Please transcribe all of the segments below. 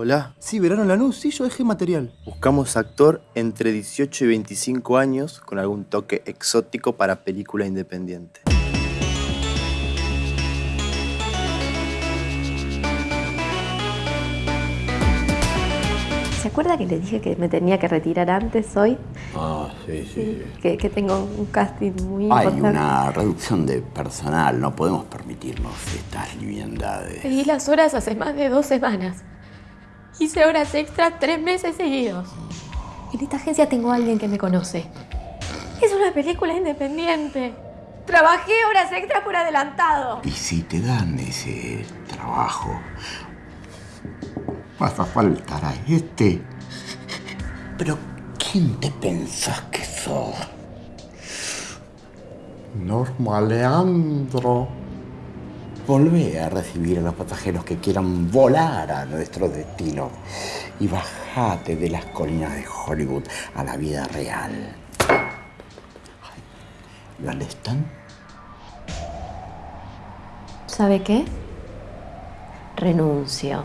Hola. Sí, verano en Lanús, sí, yo dejé material. Buscamos actor entre 18 y 25 años con algún toque exótico para película independiente. ¿Se acuerda que le dije que me tenía que retirar antes hoy? Ah, sí, sí. Que, que tengo un casting muy Hay importante. una reducción de personal, no podemos permitirnos estas liviandades. Pedí las horas hace más de dos semanas. Hice horas extras tres meses seguidos. En esta agencia tengo a alguien que me conoce. Es una película independiente. Trabajé horas extras por adelantado. Y si te dan ese trabajo, vas a faltar a este. Pero, ¿quién te pensás que sos? Norma Volvé a recibir a los pasajeros que quieran volar a nuestro destino y bajate de las colinas de Hollywood a la vida real. ¿Lo están? ¿Sabe qué? Renuncio.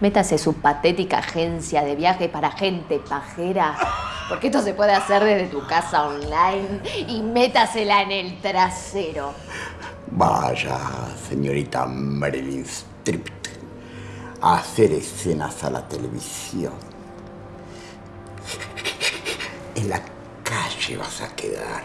Métase su patética agencia de viaje para gente pajera. Porque esto se puede hacer desde tu casa online. Y métasela en el trasero. Vaya, señorita Marilyn Streep, a hacer escenas a la televisión. En la calle vas a quedar.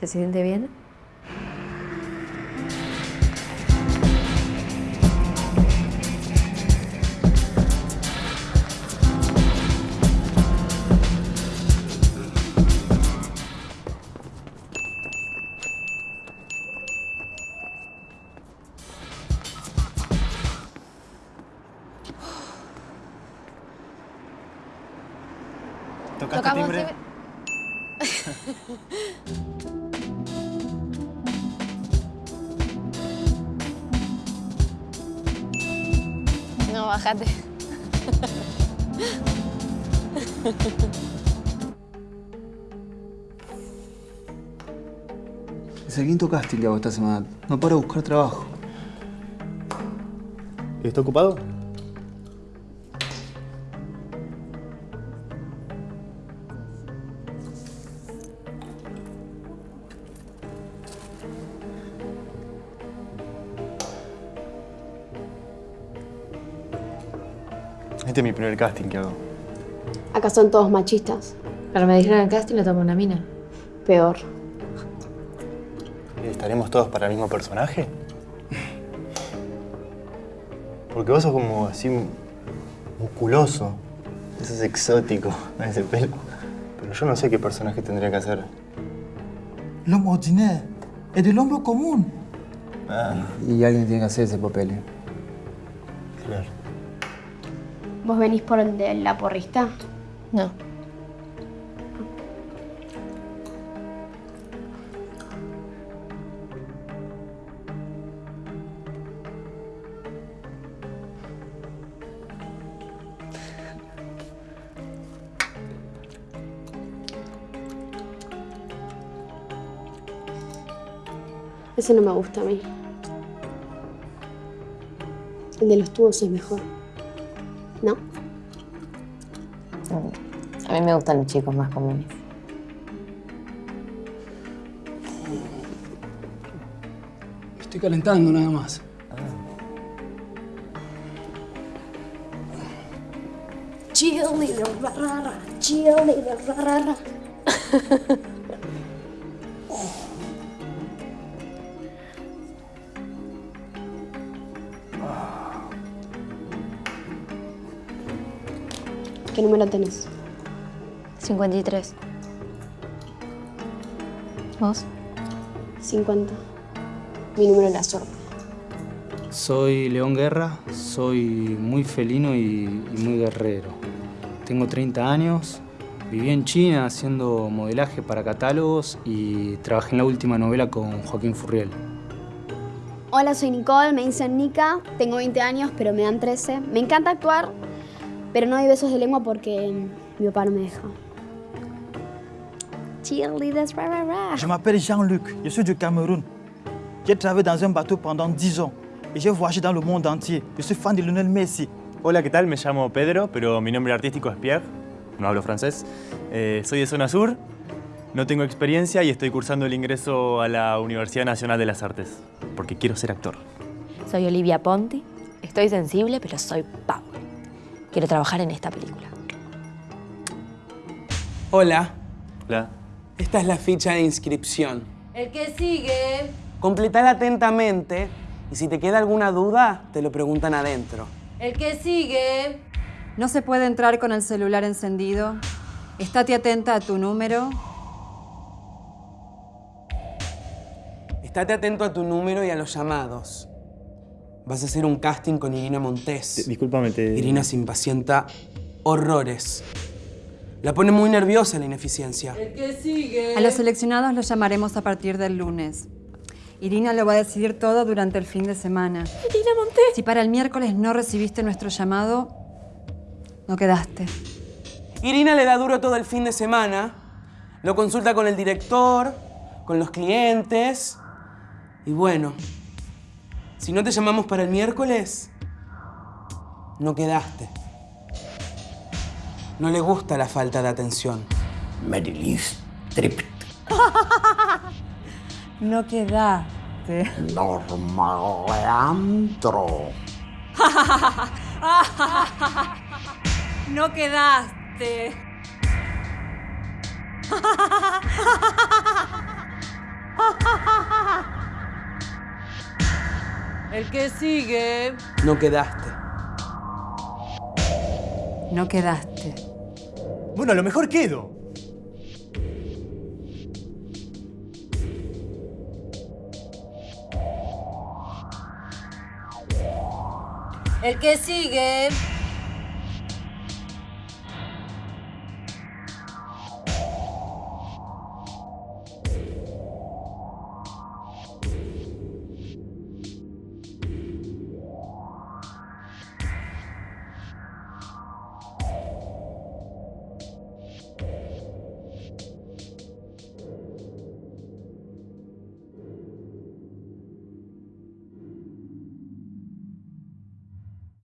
¿Se siente bien? ¿Tocaste timbre? No, bájate. Es el quinto casting que hago esta semana. No paro de buscar trabajo. ¿Y está ocupado? Este es mi primer casting que hago. Acá son todos machistas. Pero me dijeron el casting le tomo una mina. Peor. ¿Estaremos todos para el mismo personaje? Porque vos sos como así musculoso. Eso es exótico, ese pelo. Pero yo no sé qué personaje tendría que hacer. L'homme ordinaire es del hombre común. Ah, Y alguien tiene que hacer ese papel. ¿eh? claro. ¿Vos venís por el de la porrista? No. Ese no me gusta a mí. El de los tubos es mejor. A mí me gustan los chicos más comunes. Estoy calentando nada más. Cheerleader, ra, ra, ra. Cheerleader, ra, ¿Qué número tenés? 53. ¿Vos? 50. Mi número es la suerte. Soy León Guerra, soy muy felino y, y muy guerrero. Tengo 30 años, viví en China haciendo modelaje para catálogos y trabajé en la última novela con Joaquín Furriel. Hola, soy Nicole, me dicen Nika. Tengo 20 años, pero me dan 13. Me encanta actuar, pero no doy besos de lengua porque mi papá no me deja. cheerleaders, rah, rah, rah. Je m'appelle Jean-Luc, je suis du Cameroun. J'ai travaillé dans un bateau pendant 10 ans et j'ai voyagé dans le monde entier. Je suis fan de Lionel Messi. Hola, ¿qué tal? Me llamo Pedro, pero mi nombre artístico es Pierre. No hablo francés. Eh, soy de zona sur, no tengo experiencia y estoy cursando el ingreso a la Universidad Nacional de las Artes, porque quiero ser actor. Soy Olivia Ponti. Estoy sensible, pero soy power. Quiero trabajar en esta película. Hola, Hola. esta es la ficha de inscripción. El que sigue. Completala atentamente y si te queda alguna duda, te lo preguntan adentro. El que sigue. No se puede entrar con el celular encendido. Estate atenta a tu número. Estate atento a tu número y a los llamados. Vas a hacer un casting con Irina Montes. Discúlpame, te... Irina se impacienta horrores. La pone muy nerviosa la ineficiencia. El que sigue. A los seleccionados los llamaremos a partir del lunes. Irina lo va a decidir todo durante el fin de semana. Irina Montes. Si para el miércoles no recibiste nuestro llamado, no quedaste. Irina le da duro todo el fin de semana. Lo consulta con el director, con los clientes. Y bueno, si no te llamamos para el miércoles, no quedaste. No le gusta la falta de atención. Meryl Streep. No quedaste. Norma Leandro. No quedaste. El que sigue. No quedaste. No quedaste. Bueno, a lo mejor quedo. El que sigue.